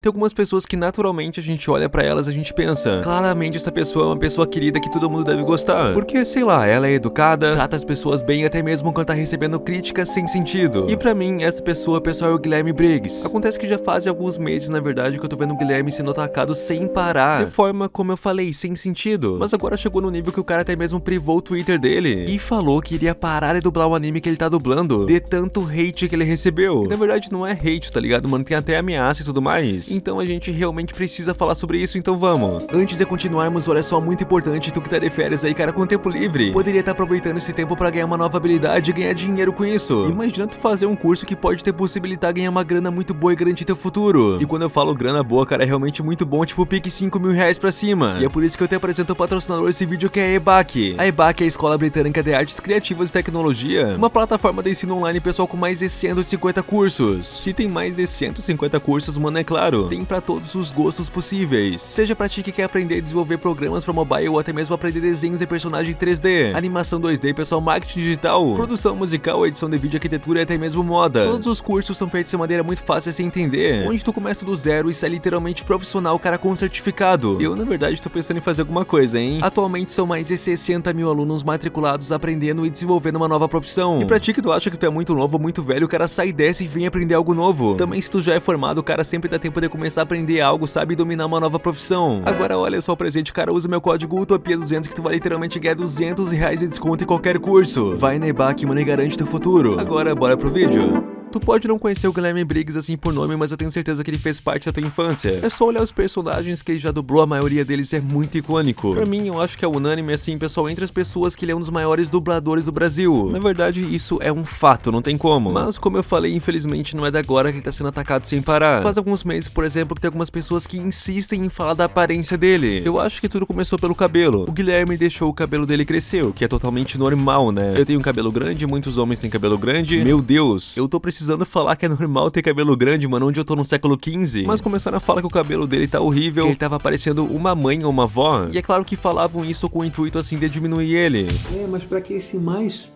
Tem algumas pessoas que naturalmente a gente olha pra elas e a gente pensa, claramente essa pessoa é uma pessoa querida que todo mundo deve gostar. Porque, sei lá, ela é educada, trata as pessoas bem até mesmo quando tá recebendo críticas sem sentido. E pra mim, essa pessoa, pessoal, é o Guilherme Briggs. Acontece que já faz alguns meses, na verdade, que eu tô vendo o Guilherme sendo atacado sem parar. De forma, como eu falei, sem sentido. Mas agora chegou no nível que o cara até mesmo privou o Twitter dele. E falou que iria parar de dublar o anime que ele tá dublando. De tanto hate que ele recebeu. E, na verdade, não é hate, tá ligado, mano? Tem até ameaça e tudo mais. Então a gente realmente precisa falar sobre isso, então vamos. Antes de continuarmos, olha só, muito importante, tu que tá de férias aí, cara, com tempo livre, poderia estar tá aproveitando esse tempo pra ganhar uma nova habilidade e ganhar dinheiro com isso. Imagina tu fazer um curso que pode ter possibilitar ganhar uma grana muito boa e garantir teu futuro. E quando eu falo grana boa, cara, é realmente muito bom, tipo pique 5 mil reais pra cima. E é por isso que eu te apresento o patrocinador desse vídeo que é a EBAC. A EBAC é a Escola Britânica de Artes Criativas e Tecnologia, uma plataforma de ensino online pessoal com mais de 150 cursos. Se tem mais de 150 cursos, mano, é claro, tem pra para todos os gostos possíveis. Seja pra ti que quer aprender a desenvolver programas para mobile ou até mesmo aprender desenhos de personagem 3D, animação 2D, pessoal, marketing digital, produção musical, edição de vídeo, arquitetura e até mesmo moda. Todos os cursos são feitos de maneira muito fácil de se entender, onde tu começa do zero e sai literalmente profissional, cara com certificado. Eu, na verdade, tô pensando em fazer alguma coisa, hein? Atualmente são mais de 60 mil alunos matriculados aprendendo e desenvolvendo uma nova profissão. E pra ti que tu acha que tu é muito novo muito velho, cara, sai dessa e vem aprender algo novo. Também se tu já é formado, cara, sempre dá tempo de começar a aprender algo, sabe dominar uma nova profissão. Agora olha só o presente, cara, usa meu código UTOPIA200 que tu vai literalmente ganhar 200 reais de desconto em qualquer curso. Vai na EBAC, mano, e garante teu futuro. Agora bora pro vídeo. Tu pode não conhecer o Guilherme Briggs assim por nome, mas eu tenho certeza que ele fez parte da tua infância. É só olhar os personagens que ele já dublou, a maioria deles é muito icônico. Pra mim, eu acho que é unânime, assim, pessoal, entre as pessoas que ele é um dos maiores dubladores do Brasil. Na verdade, isso é um fato, não tem como. Mas, como eu falei, infelizmente não é da agora que ele tá sendo atacado sem parar. Faz alguns meses, por exemplo, que tem algumas pessoas que insistem em falar da aparência dele. Eu acho que tudo começou pelo cabelo. O Guilherme deixou o cabelo dele crescer, o que é totalmente normal, né? Eu tenho um cabelo grande, muitos homens têm cabelo grande. Meu Deus, eu tô precisando precisando falar que é normal ter cabelo grande, mano, onde eu tô no século XV. Mas começaram a falar que o cabelo dele tá horrível, que ele tava parecendo uma mãe ou uma avó. E é claro que falavam isso com o intuito assim de diminuir ele. É, mas pra que esse mais?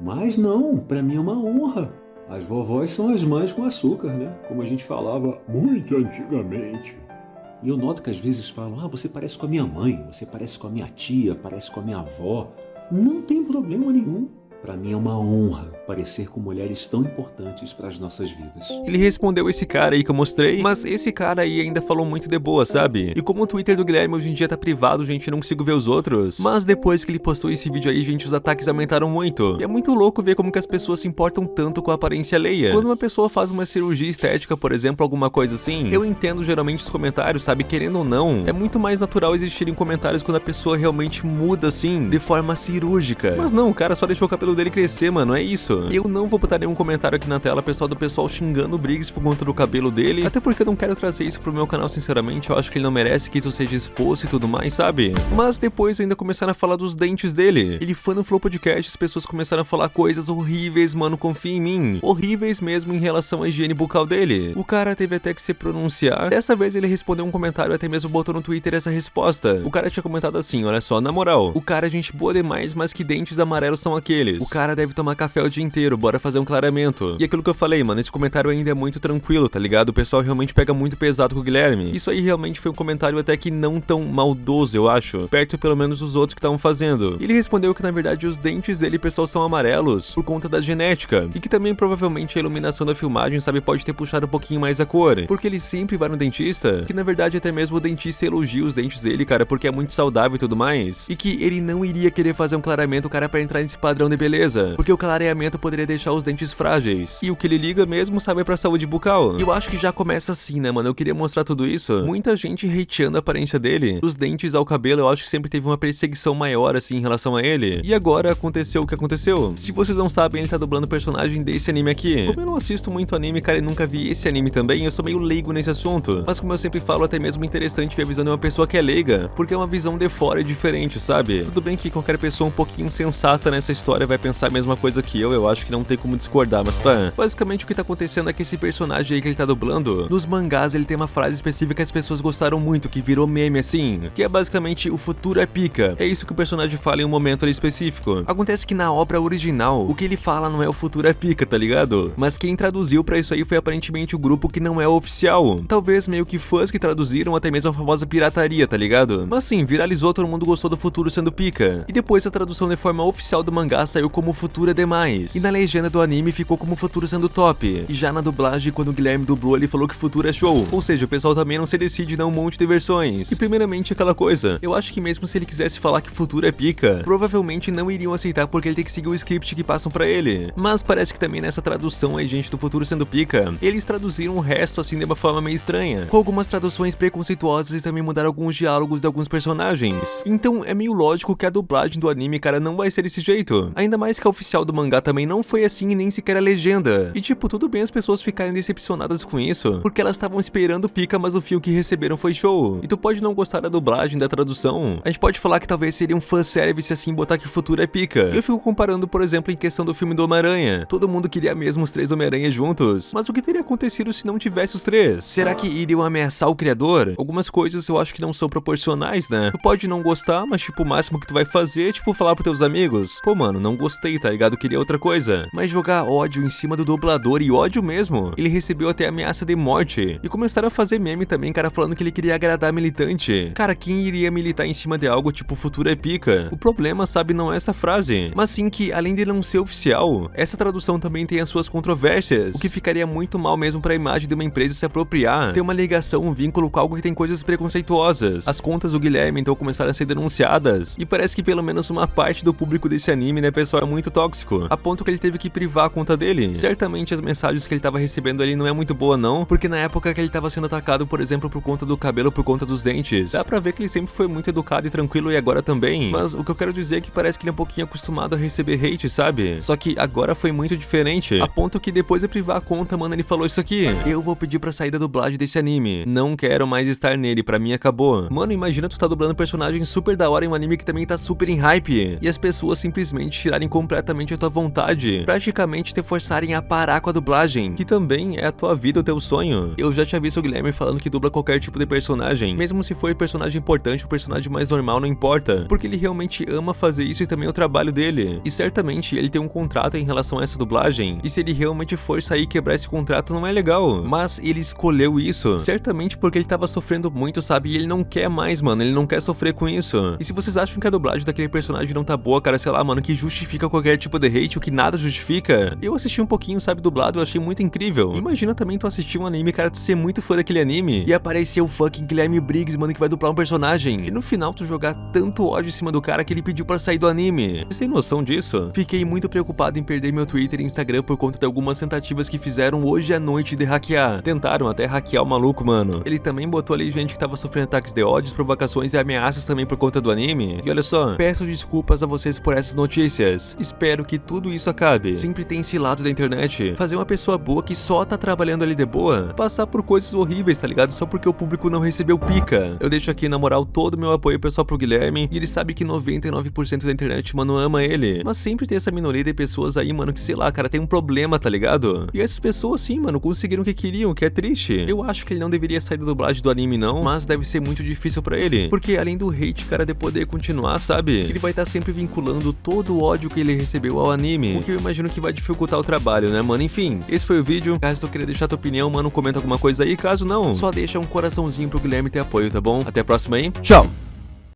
Mais não, pra mim é uma honra. As vovós são as mães com açúcar, né? Como a gente falava muito antigamente. E eu noto que às vezes falam: ah, você parece com a minha mãe, você parece com a minha tia, parece com a minha avó. Não tem problema nenhum. Para mim é uma honra parecer com mulheres tão importantes para as nossas vidas. Ele respondeu esse cara aí que eu mostrei, mas esse cara aí ainda falou muito de boa, sabe? E como o Twitter do Guilherme hoje em dia tá privado, gente, não consigo ver os outros. Mas depois que ele postou esse vídeo aí, gente, os ataques aumentaram muito. E é muito louco ver como que as pessoas se importam tanto com a aparência alheia. Quando uma pessoa faz uma cirurgia estética, por exemplo, alguma coisa assim, eu entendo geralmente os comentários, sabe? Querendo ou não, é muito mais natural existirem comentários quando a pessoa realmente muda assim, de forma cirúrgica. Mas não, o cara só deixou o cabelo cabelo dele crescer, mano, é isso. Eu não vou botar nenhum comentário aqui na tela, pessoal, do pessoal xingando o Briggs por conta do cabelo dele, até porque eu não quero trazer isso pro meu canal, sinceramente, eu acho que ele não merece que isso seja exposto e tudo mais, sabe? Mas depois ainda começaram a falar dos dentes dele. Ele foi no Flow Podcast, as pessoas começaram a falar coisas horríveis, mano, confia em mim. Horríveis mesmo em relação à higiene bucal dele. O cara teve até que se pronunciar. Dessa vez ele respondeu um comentário, até mesmo botou no Twitter essa resposta. O cara tinha comentado assim, olha só, na moral, o cara é gente boa demais, mas que dentes amarelos são aqueles. O cara deve tomar café o dia inteiro, bora fazer um clareamento. E aquilo que eu falei, mano, esse comentário ainda é muito tranquilo, tá ligado? O pessoal realmente pega muito pesado com o Guilherme. Isso aí realmente foi um comentário até que não tão maldoso, eu acho. Perto pelo menos dos outros que estavam fazendo. Ele respondeu que na verdade os dentes dele, pessoal, são amarelos por conta da genética. E que também provavelmente a iluminação da filmagem, sabe, pode ter puxado um pouquinho mais a cor. Porque ele sempre vai no dentista, que na verdade até mesmo o dentista elogia os dentes dele, cara, porque é muito saudável e tudo mais. E que ele não iria querer fazer um clareamento, cara, para entrar nesse padrão de beleza porque o clareamento poderia deixar os dentes frágeis. E o que ele liga mesmo, sabe, pra saúde bucal. E eu acho que já começa assim, né, mano? Eu queria mostrar tudo isso. Muita gente hateando a aparência dele. Dos dentes ao cabelo, eu acho que sempre teve uma perseguição maior, assim, em relação a ele. E agora aconteceu o que aconteceu. Se vocês não sabem, ele tá dublando o personagem desse anime aqui. Como eu não assisto muito anime, cara, e nunca vi esse anime também, eu sou meio leigo nesse assunto. Mas como eu sempre falo, até mesmo interessante ver a visão de uma pessoa que é leiga, porque é uma visão de fora diferente, sabe? Tudo bem que qualquer pessoa um pouquinho sensata nessa história vai pensar a mesma coisa que eu, eu acho que não tem como discordar, mas tá. Basicamente o que tá acontecendo é que esse personagem aí que ele tá dublando, nos mangás ele tem uma frase específica que as pessoas gostaram muito, que virou meme assim, que é basicamente o futuro é pica. É isso que o personagem fala em um momento ali específico. Acontece que na obra original, o que ele fala não é o futuro é pica, tá ligado? Mas quem traduziu pra isso aí foi aparentemente o grupo que não é oficial. Talvez meio que fãs que traduziram até mesmo a famosa pirataria, tá ligado? Mas sim, viralizou, todo mundo gostou do futuro sendo pica. E depois a tradução de forma oficial do mangá saiu como futuro é demais. E na legenda do anime ficou como futuro sendo top. E já na dublagem, quando o Guilherme dublou, ele falou que futuro é show. Ou seja, o pessoal também não se decide dar um monte de versões. E primeiramente aquela coisa, eu acho que mesmo se ele quisesse falar que futuro é pica, provavelmente não iriam aceitar porque ele tem que seguir o script que passam pra ele. Mas parece que também nessa tradução aí, gente, do futuro sendo pica, eles traduziram o resto assim de uma forma meio estranha, com algumas traduções preconceituosas e também mudaram alguns diálogos de alguns personagens. Então é meio lógico que a dublagem do anime, cara, não vai ser desse jeito. Ainda mais que a oficial do mangá também não foi assim e nem sequer a legenda. E tipo, tudo bem as pessoas ficarem decepcionadas com isso, porque elas estavam esperando pica, mas o fio que receberam foi show. E tu pode não gostar da dublagem, da tradução. A gente pode falar que talvez seria um fanservice assim botar que o futuro é pica. Eu fico comparando, por exemplo, em questão do filme do Homem-Aranha. Todo mundo queria mesmo os três Homem-Aranha juntos. Mas o que teria acontecido se não tivesse os três? Será que iriam ameaçar o criador? Algumas coisas eu acho que não são proporcionais, né? Tu pode não gostar, mas tipo, o máximo que tu vai fazer é tipo falar pros teus amigos. Pô, mano, não gostei, tá ligado? Queria outra coisa. Mas jogar ódio em cima do dublador e ódio mesmo. Ele recebeu até ameaça de morte. E começaram a fazer meme também, cara, falando que ele queria agradar militante. Cara, quem iria militar em cima de algo tipo futuro é pica? O problema, sabe, não é essa frase, mas sim que, além de não ser oficial, essa tradução também tem as suas controvérsias, o que ficaria muito mal mesmo pra imagem de uma empresa se apropriar, ter uma ligação, um vínculo com algo que tem coisas preconceituosas. As contas do Guilherme então começaram a ser denunciadas, e parece que pelo menos uma parte do público desse anime, né, pessoal, é muito tóxico, a ponto que ele teve que privar a conta dele. Certamente as mensagens que ele tava recebendo ali não é muito boa não, porque na época que ele tava sendo atacado, por exemplo, por conta do cabelo, por conta dos dentes, dá pra ver que ele sempre foi muito educado e tranquilo e agora também, mas o que eu quero dizer é que parece que ele é um pouquinho acostumado a receber hate, sabe? Só que agora foi muito diferente, a ponto que depois de privar a conta, mano, ele falou isso aqui, eu vou pedir pra sair da dublagem desse anime, não quero mais estar nele, pra mim acabou. Mano, imagina tu tá dublando um personagem super da hora em um anime que também tá super em hype, e as pessoas simplesmente completamente a tua vontade, praticamente te forçarem a parar com a dublagem, que também é a tua vida, o teu sonho. Eu já tinha visto o Guilherme falando que dubla qualquer tipo de personagem, mesmo se for personagem importante, o personagem mais normal não importa, porque ele realmente ama fazer isso e também é o trabalho dele. E certamente ele tem um contrato em relação a essa dublagem, e se ele realmente for sair e quebrar esse contrato não é legal. Mas ele escolheu isso, certamente porque ele tava sofrendo muito, sabe? E ele não quer mais, mano, ele não quer sofrer com isso. E se vocês acham que a dublagem daquele personagem não tá boa, cara, sei lá, mano, que justifica qualquer tipo de hate, o que nada justifica, eu assisti um pouquinho, sabe, dublado, eu achei muito incrível. Imagina também tu assistir um anime, cara, tu ser muito fã daquele anime, e aparecer o fucking Guilherme Briggs, mano, que vai dublar um personagem, e no final tu jogar tanto ódio em cima do cara que ele pediu pra sair do anime. Tem noção disso? Fiquei muito preocupado em perder meu Twitter e Instagram por conta de algumas tentativas que fizeram hoje à noite de hackear. Tentaram até hackear o maluco, mano. Ele também botou ali gente que tava sofrendo ataques de ódios, provocações e ameaças também por conta do anime. E olha só, peço desculpas a vocês por essas notícias. Espero que tudo isso acabe. Sempre tem esse lado da internet. Fazer uma pessoa boa que só tá trabalhando ali de boa, passar por coisas horríveis, tá ligado? Só porque o público não recebeu pica. Eu deixo aqui, na moral, todo o meu apoio pessoal pro Guilherme, e ele sabe que 99% da internet, mano, ama ele. Mas sempre tem essa minoria de pessoas aí, mano, que sei lá, cara, tem um problema, tá ligado? E essas pessoas, sim, mano, conseguiram o que queriam, que é triste. Eu acho que ele não deveria sair da dublagem do anime, não, mas deve ser muito difícil pra ele. Porque além do hate, cara, de poder continuar, sabe? Ele vai estar tá sempre vinculando todo o ódio que ele recebeu ao anime, o que eu imagino que vai dificultar o trabalho, né, mano? Enfim, esse foi o vídeo. Caso tu queira deixar tua opinião, mano, comenta alguma coisa aí. Caso não, só deixa um coraçãozinho pro Guilherme ter apoio, tá bom? Até a próxima aí. Tchau!